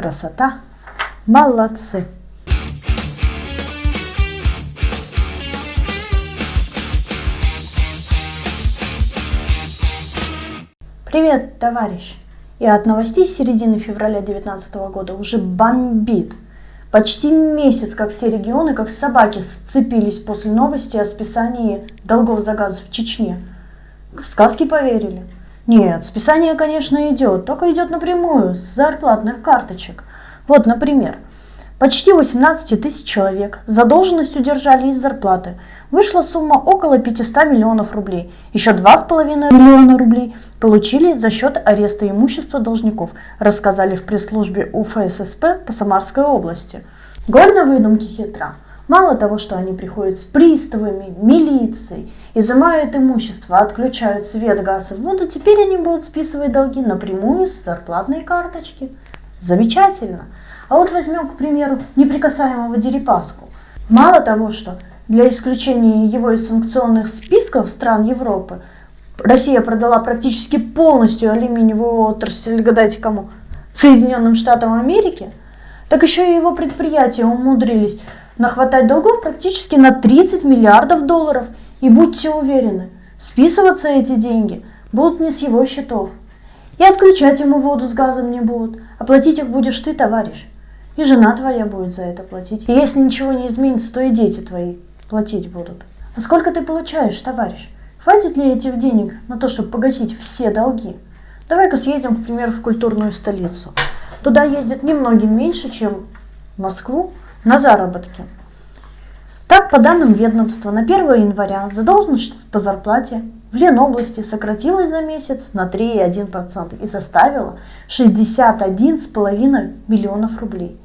Красота. Молодцы. Привет, товарищ! И от новостей середины февраля 2019 года уже бомбит. Почти месяц, как все регионы, как собаки, сцепились после новости о списании долгов за газ в Чечне. В сказки поверили. Нет, списание, конечно, идет, только идет напрямую, с зарплатных карточек. Вот, например, почти 18 тысяч человек задолженность удержали из зарплаты. Вышла сумма около 500 миллионов рублей. Еще 2,5 миллиона рублей получили за счет ареста имущества должников, рассказали в пресс-службе УФССП по Самарской области. Голь на выдумке хитра. Мало того, что они приходят с приставами, милицией, изымают имущество, отключают свет, газ и воду, теперь они будут списывать долги напрямую с зарплатной карточки. Замечательно. А вот возьмем, к примеру, неприкасаемого Дерипаску. Мало того, что для исключения его из санкционных списков стран Европы Россия продала практически полностью алюминиевую отрасль, гадайте кому, Соединенным Штатам Америки, так еще и его предприятия умудрились нахватать долгов практически на 30 миллиардов долларов. И будьте уверены, списываться эти деньги будут не с его счетов. И отключать ему воду с газом не будут. Оплатить их будешь ты, товарищ. И жена твоя будет за это платить. И если ничего не изменится, то и дети твои платить будут. А сколько ты получаешь, товарищ? Хватит ли этих денег на то, чтобы погасить все долги? Давай-ка съездим, к примеру, в культурную столицу. Туда ездят немногим меньше, чем в Москву, на заработки. Так, по данным ведомства, на 1 января задолженность по зарплате в Ленобласти сократилась за месяц на 3,1% и составила 61,5 миллионов рублей.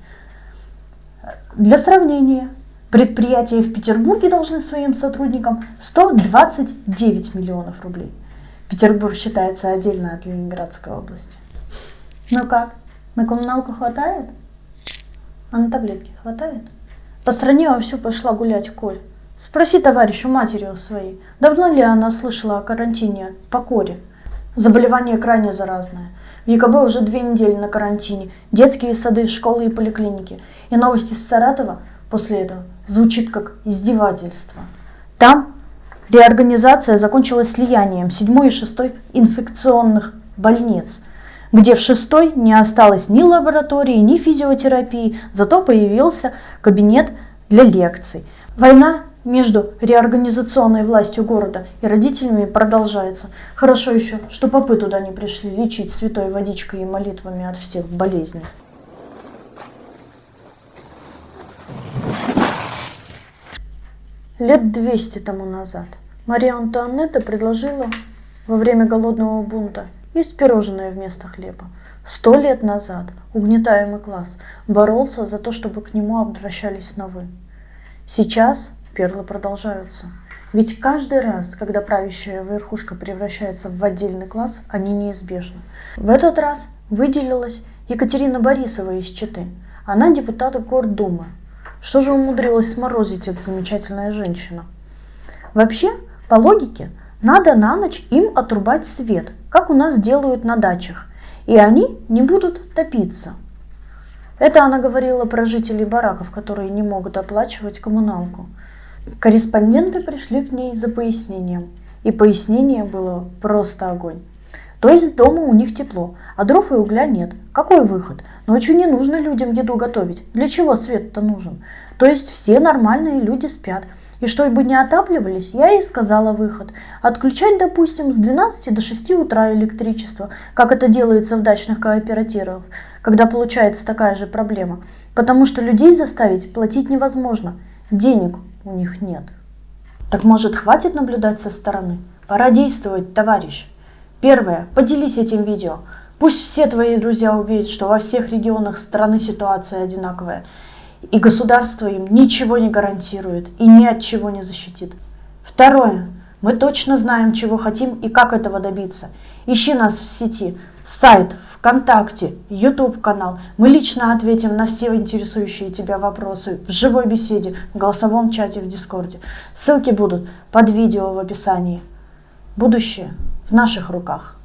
Для сравнения, предприятия в Петербурге должны своим сотрудникам 129 миллионов рублей. Петербург считается отдельно от Ленинградской области. Ну как, на коммуналку хватает? А на таблетки хватает? По стране вовсю пошла гулять Коль. Спроси товарищу матери у своей, давно ли она слышала о карантине по коре? Заболевание крайне заразное. В ЕКБ уже две недели на карантине, детские сады, школы и поликлиники. И новости с Саратова после этого звучит как издевательство. Там реорганизация закончилась слиянием 7 и 6 инфекционных больниц – где в шестой не осталось ни лаборатории, ни физиотерапии, зато появился кабинет для лекций. Война между реорганизационной властью города и родителями продолжается. Хорошо еще, что попы туда не пришли лечить святой водичкой и молитвами от всех болезней. Лет 200 тому назад Мария Антуанетта предложила во время голодного бунта есть пирожное вместо хлеба. Сто лет назад угнетаемый класс боролся за то, чтобы к нему обращались на «вы». Сейчас перлы продолжаются. Ведь каждый раз, когда правящая верхушка превращается в отдельный класс, они неизбежны. В этот раз выделилась Екатерина Борисова из Читы. Она депутат Гордумы. Что же умудрилась сморозить эта замечательная женщина? Вообще, по логике, надо на ночь им отрубать свет, как у нас делают на дачах, и они не будут топиться. Это она говорила про жителей бараков, которые не могут оплачивать коммуналку. Корреспонденты пришли к ней за пояснением, и пояснение было просто огонь. То есть дома у них тепло, а дров и угля нет. Какой выход? Ночью не нужно людям еду готовить. Для чего свет-то нужен? То есть все нормальные люди спят. И чтобы не отапливались, я ей сказала выход. Отключать, допустим, с 12 до 6 утра электричество, как это делается в дачных кооперативах, когда получается такая же проблема. Потому что людей заставить платить невозможно. Денег у них нет. Так может хватит наблюдать со стороны? Пора действовать, товарищ. Первое. Поделись этим видео. Пусть все твои друзья увидят, что во всех регионах страны ситуация одинаковая. И государство им ничего не гарантирует и ни от чего не защитит. Второе. Мы точно знаем, чего хотим и как этого добиться. Ищи нас в сети. Сайт, ВКонтакте, YouTube канал. Мы лично ответим на все интересующие тебя вопросы в живой беседе, в голосовом чате в Дискорде. Ссылки будут под видео в описании. Будущее в наших руках.